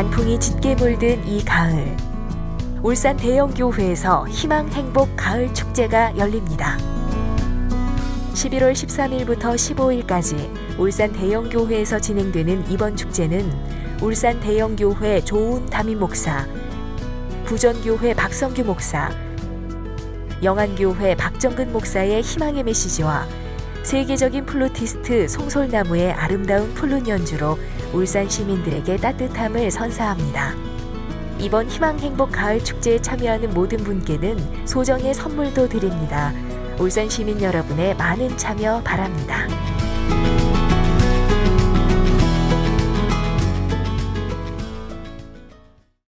단풍이 짙게 물든 이 가을 울산 대형교회에서 희망 행복 가을 축제가 열립니다. 11월 13일부터 15일까지 울산 대형교회에서 진행되는 이번 축제는 울산 대형교회 조은 담임 목사, 부전교회 박성규 목사, 영안교회 박정근 목사의 희망의 메시지와 세계적인 플루티스트 송솔나무의 아름다운 플룻 연주로 울산 시민들에게 따뜻함을 선사합니다. 이번 희망 행복 가을 축제에 참여하는 모든 분께는 소정의 선물도 드립니다. 울산 시민 여러분의 많은 참여 바랍니다.